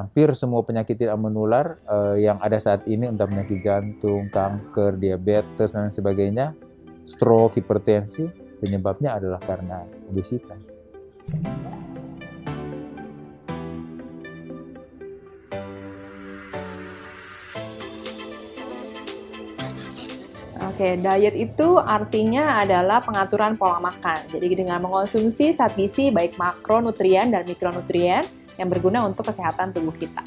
hampir semua penyakit tidak menular uh, yang ada saat ini, entah penyakit jantung, kanker, diabetes, dan sebagainya, stroke, hipertensi, penyebabnya adalah karena obesitas. Oke, diet itu artinya adalah pengaturan pola makan. Jadi dengan mengonsumsi zat gizi baik makronutrien dan mikronutrien yang berguna untuk kesehatan tubuh kita.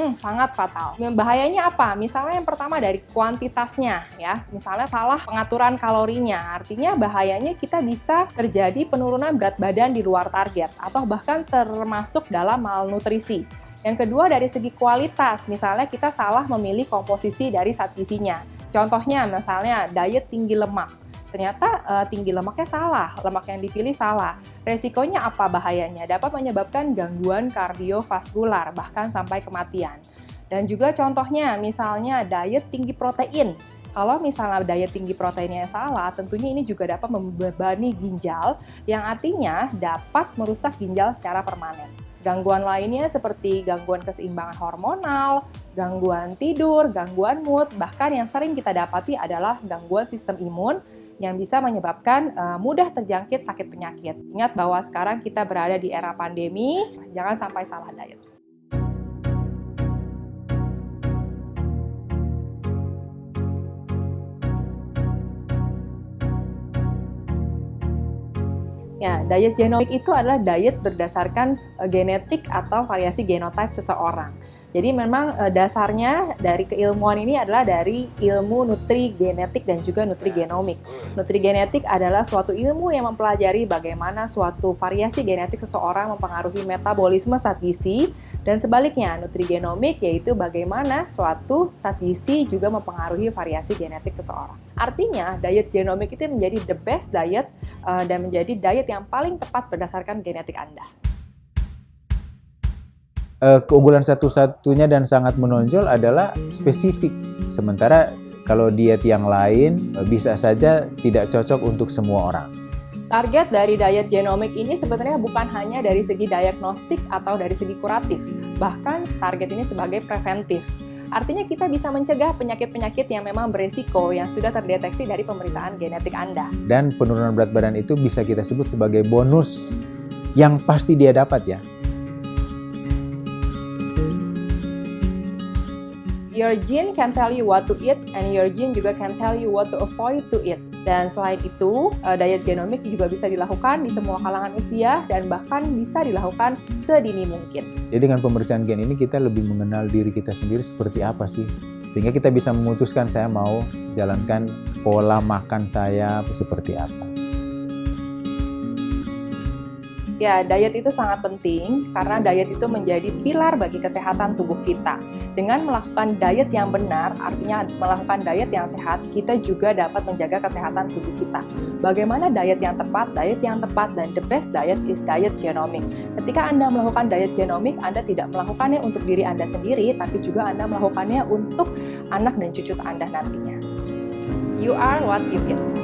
Hmm, sangat fatal. Bahayanya apa? Misalnya yang pertama dari kuantitasnya ya. Misalnya salah pengaturan kalorinya. Artinya bahayanya kita bisa terjadi penurunan berat badan di luar target atau bahkan termasuk dalam malnutrisi. Yang kedua dari segi kualitas, misalnya kita salah memilih komposisi dari zat. Contohnya misalnya diet tinggi lemak ternyata uh, tinggi lemaknya salah, lemak yang dipilih salah. Resikonya apa bahayanya? Dapat menyebabkan gangguan kardiovaskular, bahkan sampai kematian. Dan juga contohnya, misalnya diet tinggi protein. Kalau misalnya diet tinggi proteinnya salah, tentunya ini juga dapat membebani ginjal, yang artinya dapat merusak ginjal secara permanen. Gangguan lainnya seperti gangguan keseimbangan hormonal, gangguan tidur, gangguan mood, bahkan yang sering kita dapati adalah gangguan sistem imun yang bisa menyebabkan uh, mudah terjangkit sakit penyakit. Ingat bahwa sekarang kita berada di era pandemi, jangan sampai salah diet. Ya, diet genomik itu adalah diet berdasarkan uh, genetik atau variasi genotype seseorang. Jadi memang uh, dasarnya dari keilmuan ini adalah dari ilmu nutri genetik dan juga nutri genomik. Nutri genetik adalah suatu ilmu yang mempelajari bagaimana suatu variasi genetik seseorang mempengaruhi metabolisme zat gizi dan sebaliknya nutri genomik yaitu bagaimana suatu zat gizi juga mempengaruhi variasi genetik seseorang. Artinya diet genomik itu menjadi the best diet uh, dan menjadi diet yang paling tepat berdasarkan genetik Anda uh, keunggulan satu-satunya dan sangat menonjol adalah spesifik. Sementara kalau diet yang lain uh, bisa saja tidak cocok untuk semua orang. Target dari diet genomik ini sebenarnya bukan hanya dari segi diagnostik atau dari segi kuratif, bahkan target ini sebagai preventif. Artinya kita bisa mencegah penyakit-penyakit yang memang beresiko yang sudah terdeteksi dari pemeriksaan genetik Anda. Dan penurunan berat badan itu bisa kita sebut sebagai bonus yang pasti dia dapat ya. Your gene can tell you what to eat and your gene juga can tell you what to avoid to eat. Dan selain itu, uh, diet genomik juga bisa dilakukan di semua kalangan usia dan bahkan bisa dilakukan sedini mungkin. Jadi dengan pemeriksaan gen ini kita lebih mengenal diri kita sendiri seperti apa sih. Sehingga kita bisa memutuskan saya mau jalankan pola makan saya seperti apa. Ya, diet itu sangat penting karena diet itu menjadi pilar bagi kesehatan tubuh kita. Dengan melakukan diet yang benar, artinya melakukan diet yang sehat, kita juga dapat menjaga kesehatan tubuh kita. Bagaimana diet yang tepat? Diet yang tepat dan the best diet is diet genomic. Ketika Anda melakukan diet genomic, Anda tidak melakukannya untuk diri Anda sendiri, tapi juga Anda melakukannya untuk anak dan cucu Anda nantinya. You are what you eat.